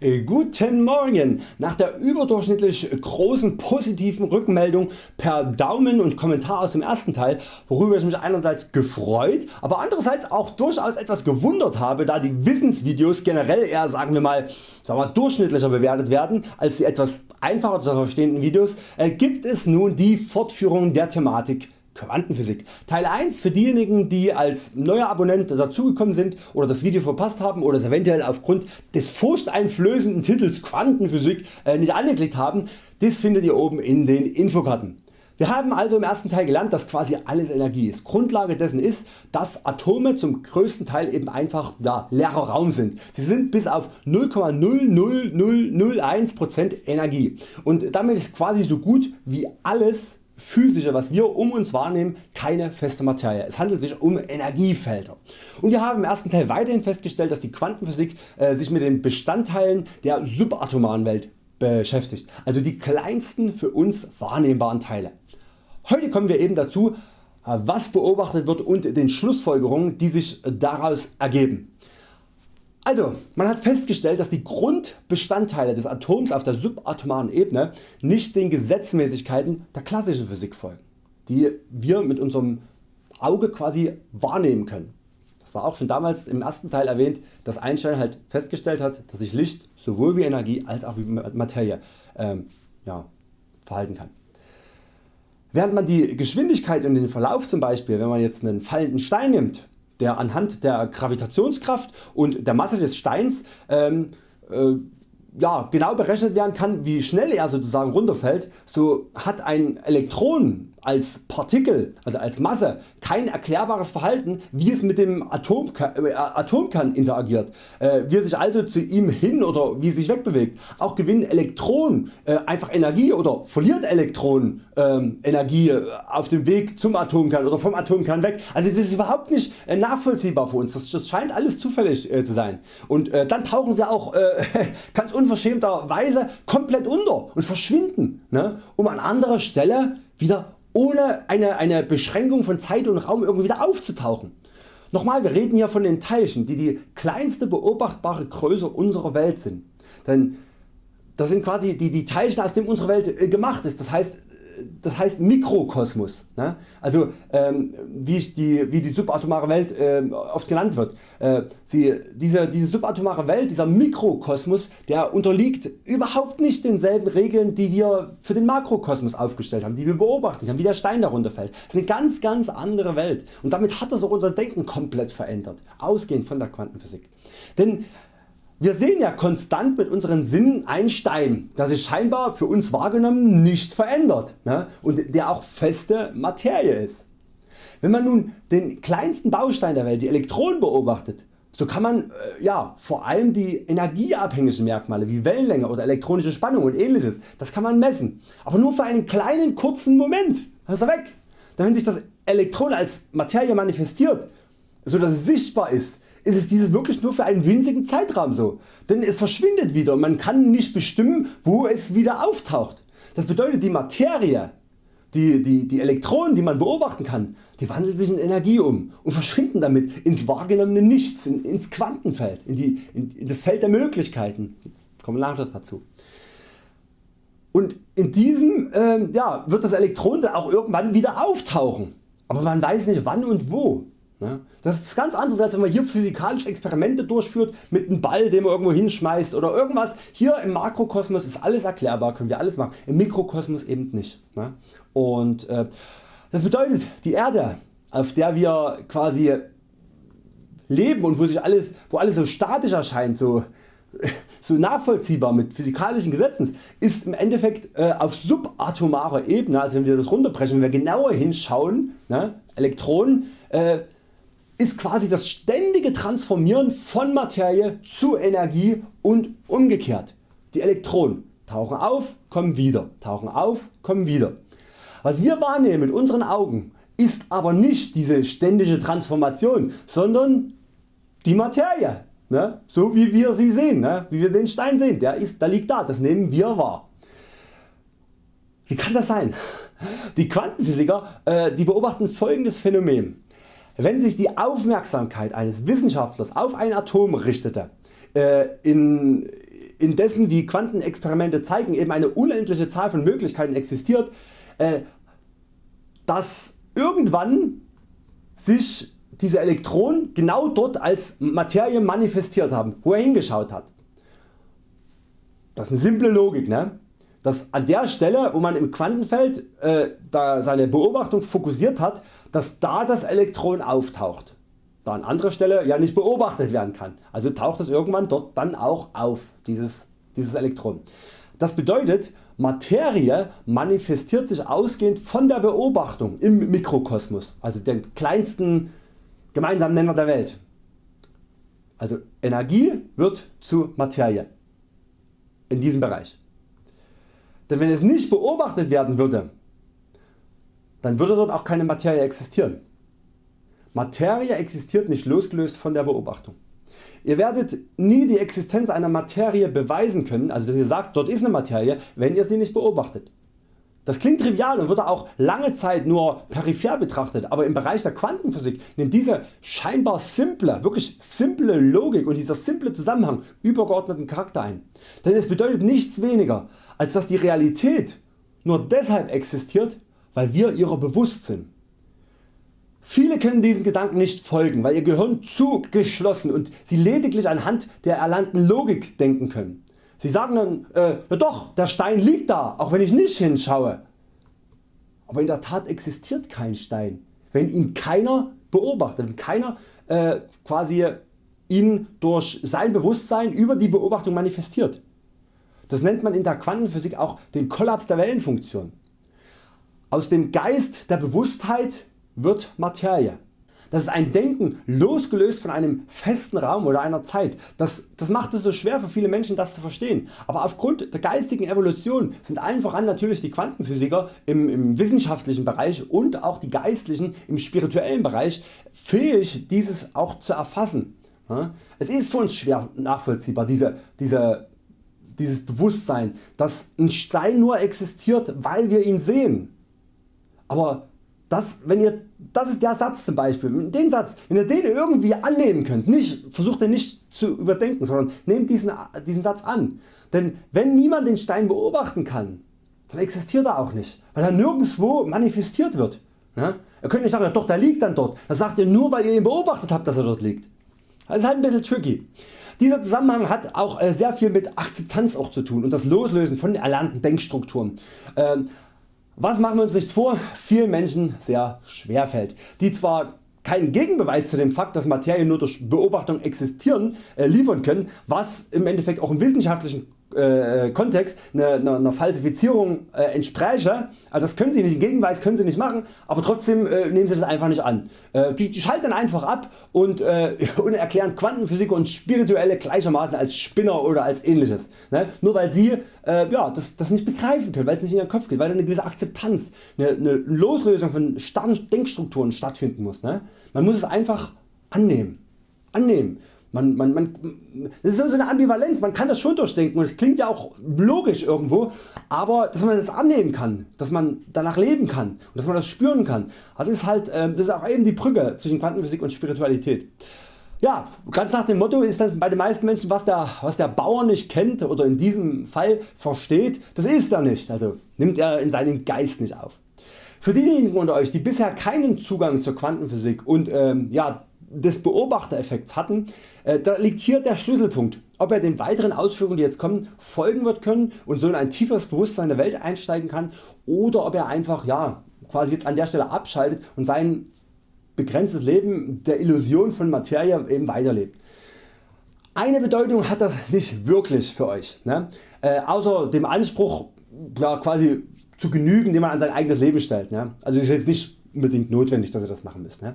Äh, guten Morgen! Nach der überdurchschnittlich großen positiven Rückmeldung per Daumen und Kommentar aus dem ersten Teil, worüber ich mich einerseits gefreut, aber andererseits auch durchaus etwas gewundert habe, da die Wissensvideos generell eher sagen wir mal, sagen wir, durchschnittlicher bewertet werden als die etwas einfacher zu verstehenden Videos, äh, gibt es nun die Fortführung der Thematik Quantenphysik. Teil 1 für diejenigen die als neuer Abonnent dazugekommen sind oder das Video verpasst haben oder es eventuell aufgrund des furchteinflößenden Titels Quantenphysik äh, nicht angeklickt haben, das findet ihr oben in den Infokarten. Wir haben also im ersten Teil gelernt dass quasi alles Energie ist. Grundlage dessen ist dass Atome zum größten Teil eben einfach ja, leerer Raum sind. Sie sind bis auf 0,00001% Energie und damit ist quasi so gut wie alles physische was wir um uns wahrnehmen keine feste Materie. Es handelt sich um Energiefelder. Und wir haben im ersten Teil weiterhin festgestellt dass die Quantenphysik äh, sich mit den Bestandteilen der subatomaren Welt beschäftigt, also die kleinsten für uns wahrnehmbaren Teile. Heute kommen wir eben dazu was beobachtet wird und den Schlussfolgerungen die sich daraus ergeben. Also man hat festgestellt dass die Grundbestandteile des Atoms auf der subatomaren Ebene nicht den Gesetzmäßigkeiten der klassischen Physik folgen, die wir mit unserem Auge quasi wahrnehmen können. Das war auch schon damals im ersten Teil erwähnt, dass Einstein halt festgestellt hat, dass sich Licht sowohl wie Energie als auch wie Materie ähm, ja, verhalten kann. Während man die Geschwindigkeit und den Verlauf zum Beispiel, wenn man jetzt einen fallenden Stein nimmt, der anhand der Gravitationskraft und der Masse des Steins ähm, äh, ja, genau berechnet werden kann wie schnell er sozusagen runterfällt, so hat ein Elektron als Partikel, also als Masse, kein erklärbares Verhalten wie es mit dem Atomkern, äh, Atomkern interagiert, äh, wie er sich also zu ihm hin oder wie es sich wegbewegt. Auch gewinnen Elektronen äh, einfach Energie oder verliert Elektronen ähm, Energie äh, auf dem Weg zum Atomkern oder vom Atomkern weg. Also das ist überhaupt nicht äh, nachvollziehbar für uns, das, das scheint alles zufällig äh, zu sein. Und dann tauchen sie auch ganz unverschämterweise komplett unter und verschwinden, ne, um an anderer Stelle wieder ohne eine, eine Beschränkung von Zeit und Raum irgendwie wieder aufzutauchen. Nochmal, wir reden hier von den Teilchen, die die kleinste beobachtbare Größe unserer Welt sind. Denn das sind quasi die, die Teilchen aus dem unsere Welt äh, gemacht ist. Das heißt das heißt Mikrokosmos, ne? also ähm, wie, die, wie die subatomare Welt äh, oft genannt wird. Äh, sie, diese, diese subatomare Welt, dieser Mikrokosmos, der unterliegt überhaupt nicht denselben Regeln die wir für den Makrokosmos aufgestellt haben, die wir beobachten haben, wie der Stein darunter fällt. Das ist eine ganz ganz andere Welt und damit hat das auch unser Denken komplett verändert, ausgehend von der Quantenphysik. Denn wir sehen ja konstant mit unseren Sinnen einen Stein, der sich scheinbar für uns wahrgenommen nicht verändert ne? und der auch feste Materie ist. Wenn man nun den kleinsten Baustein der Welt, die Elektronen beobachtet, so kann man äh, ja, vor allem die energieabhängigen Merkmale wie Wellenlänge oder elektronische Spannung und ähnliches, das kann man messen, aber nur für einen kleinen kurzen Moment, dann ist er weg. Wenn sich das Elektron als Materie manifestiert, so dass es sichtbar ist, ist es dieses wirklich nur für einen winzigen Zeitraum so, denn es verschwindet wieder und man kann nicht bestimmen wo es wieder auftaucht. Das bedeutet die Materie, die, die, die Elektronen die man beobachten kann, die wandeln sich in Energie um und verschwinden damit ins wahrgenommene Nichts, in, ins Quantenfeld, in, die, in, in das Feld der Möglichkeiten. Kommen dazu. Und in diesem ähm, ja, wird das Elektron dann auch irgendwann wieder auftauchen, aber man weiß nicht wann und wo. Ne? Das ist ganz anders als wenn man hier physikalische Experimente durchführt mit einem Ball den man irgendwo hinschmeißt oder irgendwas. Hier im Makrokosmos ist alles erklärbar, können wir alles machen, im Mikrokosmos eben nicht. Ne? Und äh, das bedeutet die Erde auf der wir quasi leben und wo, sich alles, wo alles so statisch erscheint, so, so nachvollziehbar mit physikalischen Gesetzen ist im Endeffekt äh, auf subatomarer Ebene, also wenn wir das runterbrechen, wenn wir genauer hinschauen, ne, Elektronen, äh, ist quasi das ständige Transformieren von Materie zu Energie und umgekehrt. Die Elektronen tauchen auf, kommen wieder, tauchen auf, kommen wieder. Was wir wahrnehmen mit unseren Augen ist aber nicht diese ständige Transformation, sondern die Materie, ne? so wie wir sie sehen, ne? wie wir den Stein sehen, der, ist, der liegt da, das nehmen wir wahr. Wie kann das sein? Die Quantenphysiker äh, die beobachten folgendes Phänomen. Wenn sich die Aufmerksamkeit eines Wissenschaftlers auf ein Atom richtete, äh, in, indessen wie Quantenexperimente zeigen eben eine unendliche Zahl von Möglichkeiten existiert, äh, dass irgendwann sich diese Elektronen genau dort als Materie manifestiert haben, wo er hingeschaut hat. Das ist eine simple Logik. Ne? Dass an der Stelle wo man im Quantenfeld äh, da seine Beobachtung fokussiert hat, dass da das Elektron auftaucht, da an anderer Stelle ja nicht beobachtet werden kann. Also taucht es irgendwann dort dann auch auf, dieses, dieses Elektron. Das bedeutet Materie manifestiert sich ausgehend von der Beobachtung im Mikrokosmos, also den kleinsten gemeinsamen Nenner der Welt. Also Energie wird zu Materie in diesem Bereich. Denn wenn es nicht beobachtet werden würde, dann würde dort auch keine Materie existieren. Materie existiert nicht losgelöst von der Beobachtung. Ihr werdet nie die Existenz einer Materie beweisen können, also dass ihr sagt dort ist eine Materie, wenn ihr sie nicht beobachtet. Das klingt trivial und wurde auch lange Zeit nur peripher betrachtet, aber im Bereich der Quantenphysik nimmt diese scheinbar simple, wirklich simple Logik und dieser simple Zusammenhang übergeordneten Charakter ein. Denn es bedeutet nichts weniger als dass die Realität nur deshalb existiert weil wir ihrer bewusst sind. Viele können diesen Gedanken nicht folgen, weil ihr Gehirn zu geschlossen und sie lediglich anhand der erlernten Logik denken können. Sie sagen dann, äh, ja doch, der Stein liegt da, auch wenn ich nicht hinschaue. Aber in der Tat existiert kein Stein, wenn ihn keiner beobachtet, wenn keiner äh, quasi ihn durch sein Bewusstsein über die Beobachtung manifestiert. Das nennt man in der Quantenphysik auch den Kollaps der Wellenfunktion. Aus dem Geist der Bewusstheit wird Materie. Das ist ein Denken losgelöst von einem festen Raum oder einer Zeit. Das, das macht es so schwer für viele Menschen das zu verstehen. Aber aufgrund der geistigen Evolution sind allen voran natürlich die Quantenphysiker im, im wissenschaftlichen Bereich und auch die Geistlichen im spirituellen Bereich fähig dieses auch zu erfassen. Es ist für uns schwer nachvollziehbar diese, diese, dieses Bewusstsein dass ein Stein nur existiert weil wir ihn sehen. Aber das, wenn ihr, das ist der Satz zum Beispiel, den Satz, wenn ihr den irgendwie annehmen könnt, nicht, versucht den nicht zu überdenken, sondern nehmt diesen, diesen Satz an. Denn wenn niemand den Stein beobachten kann, dann existiert er auch nicht, weil er nirgendwo manifestiert wird. Ja? Ihr könnt nicht sagen, doch der liegt dann dort, das sagt ihr nur weil ihr ihn beobachtet habt dass er dort liegt. Das ist halt ein bisschen tricky. Dieser Zusammenhang hat auch äh, sehr viel mit Akzeptanz auch zu tun und das Loslösen von erlernten Denkstrukturen. Ähm, was machen wir uns nichts vor, vielen Menschen sehr schwer fällt, die zwar keinen Gegenbeweis zu dem Fakt, dass Materie nur durch Beobachtung existieren äh, liefern können, was im Endeffekt auch im wissenschaftlichen äh, Kontext einer eine, eine Falsifizierung äh, entspräche. Also das können Sie nicht, Gegenweis können Sie nicht machen, aber trotzdem äh, nehmen Sie das einfach nicht an. Äh, die, die, schalten dann einfach ab und, äh, und erklären Quantenphysik und Spirituelle gleichermaßen als Spinner oder als ähnliches. Ne? Nur weil Sie äh, ja, das, das nicht begreifen können, weil es nicht in Ihren Kopf geht, weil eine gewisse Akzeptanz, eine, eine Loslösung von starren Denkstrukturen stattfinden muss. Ne? Man muss es einfach annehmen. annehmen. Man, man, man, das ist so eine Ambivalenz, man kann das schon durchdenken und es klingt ja auch logisch irgendwo, aber dass man das annehmen kann, dass man danach leben kann und dass man das spüren kann, also ist halt, ähm, das ist auch eben die Brücke zwischen Quantenphysik und Spiritualität. Ja, ganz nach dem Motto ist dann bei den meisten Menschen was der, was der Bauer nicht kennt oder in diesem Fall versteht, das ist er nicht, also nimmt er in seinen Geist nicht auf. Für diejenigen unter Euch die bisher keinen Zugang zur Quantenphysik und ähm, ja, des Beobachtereffekts hatten, äh, da liegt hier der Schlüsselpunkt, ob er den weiteren Ausführungen die jetzt kommen folgen wird können und so in ein tieferes Bewusstsein der Welt einsteigen kann oder ob er einfach ja, quasi jetzt an der Stelle abschaltet und sein begrenztes Leben der Illusion von Materie eben weiterlebt. Eine Bedeutung hat das nicht wirklich für Euch, ne? äh, außer dem Anspruch ja, quasi zu genügen den man an sein eigenes Leben stellt. Ne? Also ist jetzt nicht unbedingt notwendig dass ihr das machen müsst. Ne?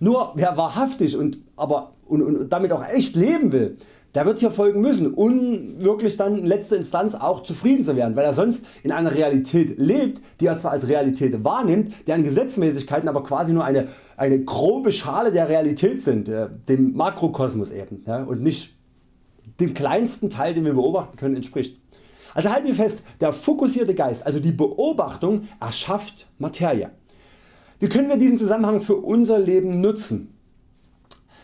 Nur wer wahrhaftig und, aber, und, und damit auch echt leben will, der wird hier folgen müssen um wirklich dann in letzter Instanz auch zufrieden zu werden, weil er sonst in einer Realität lebt, die er zwar als Realität wahrnimmt, deren Gesetzmäßigkeiten aber quasi nur eine, eine grobe Schale der Realität sind, äh, dem Makrokosmos eben ja, und nicht dem kleinsten Teil den wir beobachten können entspricht. Also halten wir fest, der fokussierte Geist, also die Beobachtung erschafft Materie. Wie können wir diesen Zusammenhang für unser Leben nutzen?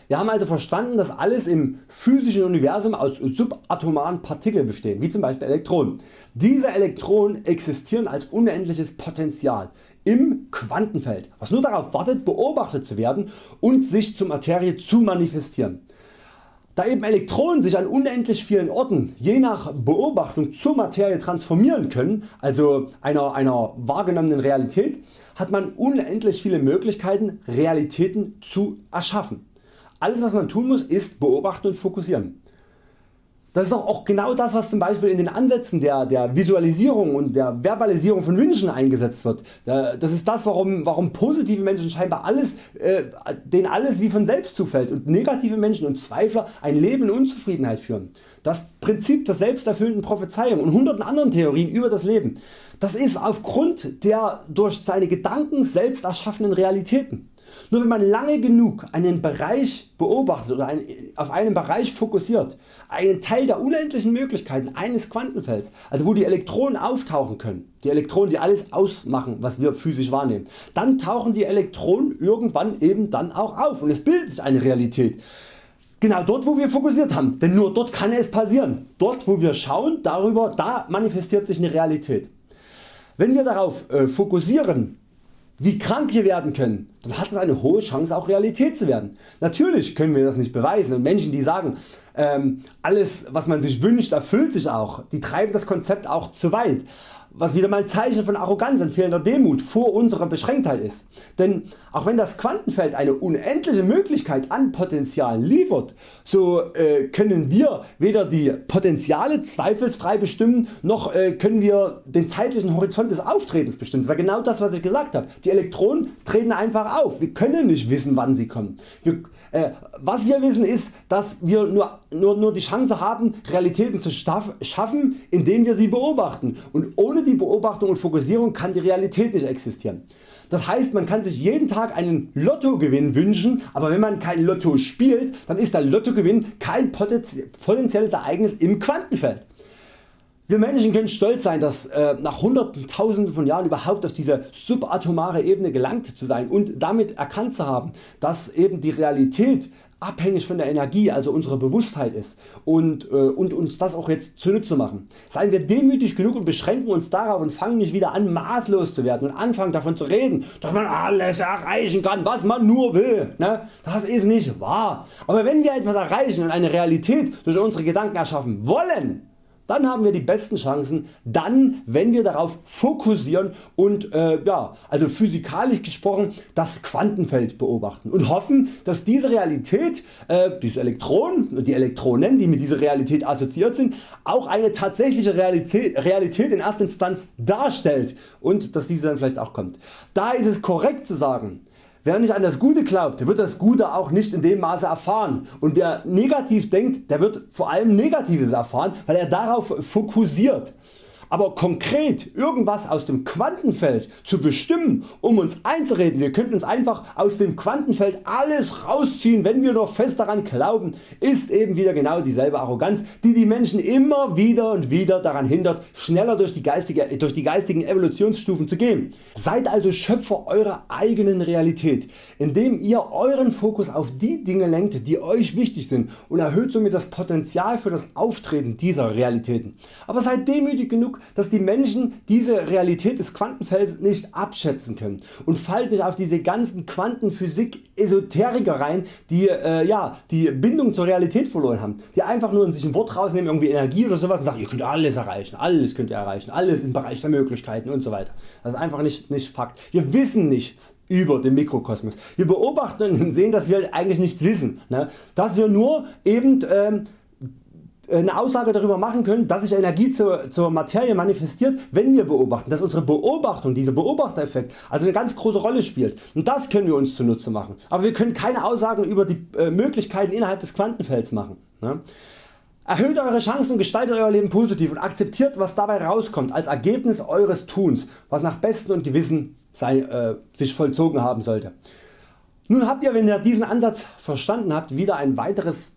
Wir haben also verstanden dass alles im physischen Universum aus subatomaren Partikeln besteht, wie zum Beispiel Elektronen. Diese Elektronen existieren als unendliches Potential im Quantenfeld, was nur darauf wartet beobachtet zu werden und sich zur Materie zu manifestieren. Da eben Elektronen sich an unendlich vielen Orten je nach Beobachtung zur Materie transformieren können, also einer, einer wahrgenommenen Realität, hat man unendlich viele Möglichkeiten Realitäten zu erschaffen. Alles was man tun muss ist beobachten und fokussieren. Das ist doch auch genau das was zum Beispiel in den Ansätzen der, der Visualisierung und der Verbalisierung von Wünschen eingesetzt wird. Das ist das warum, warum positive Menschen scheinbar alles, äh, denen alles wie von selbst zufällt und negative Menschen und Zweifler ein Leben in Unzufriedenheit führen. Das Prinzip der selbsterfüllenden Prophezeiung und hunderten anderen Theorien über das Leben, das ist aufgrund der durch seine Gedanken selbst erschaffenen Realitäten. Nur wenn man lange genug einen Bereich beobachtet oder auf einen Bereich fokussiert, einen Teil der unendlichen Möglichkeiten eines Quantenfelds, also wo die Elektronen auftauchen können, die Elektronen die alles ausmachen was wir physisch wahrnehmen, dann tauchen die Elektronen irgendwann eben dann auch auf und es bildet sich eine Realität. Genau dort wo wir fokussiert haben, denn nur dort kann es passieren. Dort wo wir schauen darüber, da manifestiert sich eine Realität. Wenn wir darauf äh, fokussieren wie krank wir werden können, dann hat es eine hohe Chance auch Realität zu werden. Natürlich können wir das nicht beweisen. Und Menschen die sagen ähm, alles was man sich wünscht erfüllt sich auch, die treiben das Konzept auch zu weit was wieder mal ein Zeichen von Arroganz und fehlender Demut vor unserer Beschränktheit ist. Denn auch wenn das Quantenfeld eine unendliche Möglichkeit an Potenzial liefert, so äh, können wir weder die Potenziale zweifelsfrei bestimmen, noch äh, können wir den zeitlichen Horizont des Auftretens bestimmen. Das ist genau das was ich gesagt habe. Die Elektronen treten einfach auf. Wir können nicht wissen wann sie kommen. Wir, was wir wissen ist, dass wir nur, nur, nur die Chance haben Realitäten zu schaffen, indem wir sie beobachten und ohne die Beobachtung und Fokussierung kann die Realität nicht existieren. Das heißt man kann sich jeden Tag einen Lottogewinn wünschen, aber wenn man kein Lotto spielt, dann ist der Lottogewinn kein potenzielles Ereignis im Quantenfeld. Wir Menschen können stolz sein dass äh, nach hunderten tausenden von Jahren überhaupt auf diese subatomare Ebene gelangt zu sein und damit erkannt zu haben dass eben die Realität abhängig von der Energie also unserer Bewusstheit ist und, äh, und uns das auch jetzt zunutze machen. Seien wir demütig genug und beschränken uns darauf und fangen nicht wieder an maßlos zu werden und anfangen davon zu reden dass man alles erreichen kann was man nur will. Ne? Das ist nicht wahr. Aber wenn wir etwas erreichen und eine Realität durch unsere Gedanken erschaffen wollen, dann haben wir die besten Chancen dann wenn wir darauf fokussieren und äh, ja, also physikalisch gesprochen das Quantenfeld beobachten und hoffen dass diese Realität, äh, diese Elektronen und die Elektronen die mit dieser Realität assoziiert sind auch eine tatsächliche Realität, Realität in erster Instanz darstellt und dass diese dann vielleicht auch kommt. Da ist es korrekt zu sagen Wer nicht an das Gute glaubt, wird das Gute auch nicht in dem Maße erfahren. Und wer negativ denkt, der wird vor allem Negatives erfahren, weil er darauf fokussiert aber konkret irgendwas aus dem Quantenfeld zu bestimmen um uns einzureden, wir könnten uns einfach aus dem Quantenfeld alles rausziehen wenn wir noch fest daran glauben, ist eben wieder genau dieselbe Arroganz die die Menschen immer wieder und wieder daran hindert schneller durch die, geistige, durch die geistigen Evolutionsstufen zu gehen. Seid also Schöpfer eurer eigenen Realität, indem ihr euren Fokus auf die Dinge lenkt die Euch wichtig sind und erhöht somit das Potenzial für das Auftreten dieser Realitäten. Aber seid demütig genug dass die Menschen diese Realität des Quantenfelds nicht abschätzen können und fallt nicht auf diese ganzen Quantenphysik Esoteriker rein, die äh, ja, die Bindung zur Realität verloren haben, die einfach nur sich ein Wort rausnehmen, irgendwie Energie oder sowas und sagen, ihr könnt alles erreichen, alles könnt ihr erreichen, alles im Bereich der Möglichkeiten und so weiter. Das ist einfach nicht, nicht Fakt. Wir wissen nichts über den Mikrokosmos. Wir beobachten und sehen, dass wir eigentlich nichts wissen. Ne? Dass wir nur eben ähm, eine Aussage darüber machen können, dass sich Energie zur, zur Materie manifestiert, wenn wir beobachten, dass unsere Beobachtung, dieser Beobachtereffekt also eine ganz große Rolle spielt und das können wir uns zunutze machen. Aber wir können keine Aussagen über die äh, Möglichkeiten innerhalb des Quantenfelds machen. Ne? Erhöht Eure Chancen und gestaltet Euer Leben positiv und akzeptiert was dabei rauskommt als Ergebnis Eures Tuns, was nach Besten und Gewissen sei, äh, sich vollzogen haben sollte. Nun habt ihr wenn ihr diesen Ansatz verstanden habt wieder ein weiteres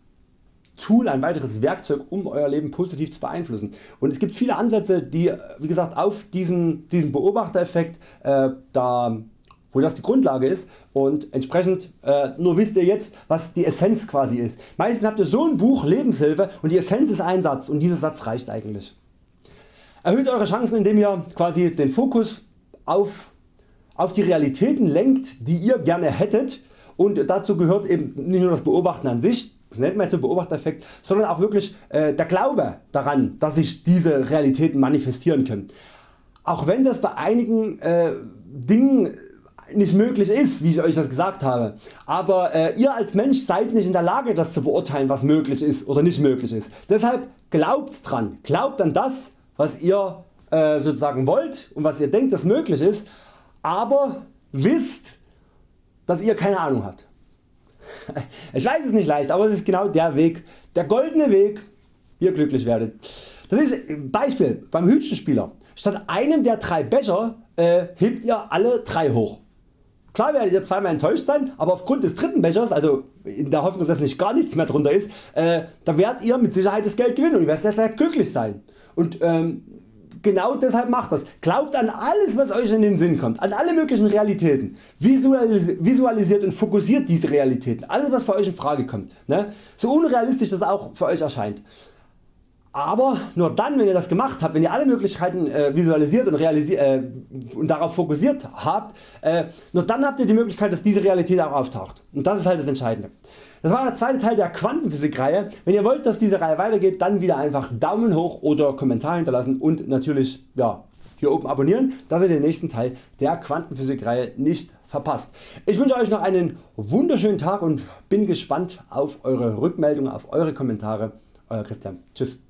Tool, ein weiteres Werkzeug um Euer Leben positiv zu beeinflussen. Und es gibt viele Ansätze die wie gesagt auf diesen, diesen Beobachtereffekt äh, da wo das die Grundlage ist und entsprechend äh, nur wisst ihr jetzt was die Essenz quasi ist. Meistens habt ihr so ein Buch Lebenshilfe und die Essenz ist ein Satz und dieser Satz reicht eigentlich. Erhöht Eure Chancen indem ihr quasi den Fokus auf, auf die Realitäten lenkt die ihr gerne hättet und dazu gehört eben nicht nur das Beobachten an sich, das nennt man jetzt Beobachtereffekt, sondern auch wirklich äh, der Glaube daran dass sich diese Realitäten manifestieren können. Auch wenn das bei einigen äh, Dingen nicht möglich ist, wie ich Euch das gesagt habe. Aber äh, ihr als Mensch seid nicht in der Lage das zu beurteilen was möglich ist oder nicht möglich ist. Deshalb glaubt dran, glaubt an das was ihr äh, sozusagen wollt und was ihr denkt das möglich ist, aber wisst dass ihr keine Ahnung habt. Ich weiß es nicht leicht, aber es ist genau der Weg, der goldene Weg, wie ihr glücklich werdet. Das ist Beispiel beim Hütchenspieler. Statt einem der drei Becher äh, hebt ihr alle drei hoch. Klar werdet ihr zweimal enttäuscht sein, aber aufgrund des dritten Bechers, also in der Hoffnung dass nicht gar nichts mehr drunter ist, äh, da werdet ihr mit Sicherheit das Geld gewinnen und ihr werdet glücklich sein. Und ähm, genau deshalb macht das. Glaubt an alles was Euch in den Sinn kommt, an alle möglichen Realitäten. Visualisiert und fokussiert diese Realitäten, alles was für Euch in Frage kommt. Ne? So unrealistisch das auch für Euch erscheint. Aber nur dann wenn ihr das gemacht habt, wenn ihr alle Möglichkeiten äh, visualisiert und, äh, und, darauf fokussiert habt, äh, nur dann habt ihr die Möglichkeit dass diese Realität auch auftaucht. Und das ist halt das Entscheidende. Das war der zweite Teil der Quantenphysik Reihe. Wenn ihr wollt dass diese Reihe weitergeht, dann wieder einfach Daumen hoch oder Kommentar hinterlassen und natürlich ja, hier oben abonnieren, dass ihr den nächsten Teil der Quantenphysik Reihe nicht verpasst. Ich wünsche Euch noch einen wunderschönen Tag und bin gespannt auf Eure Rückmeldungen, auf Eure Kommentare. Euer Christian. Tschüss.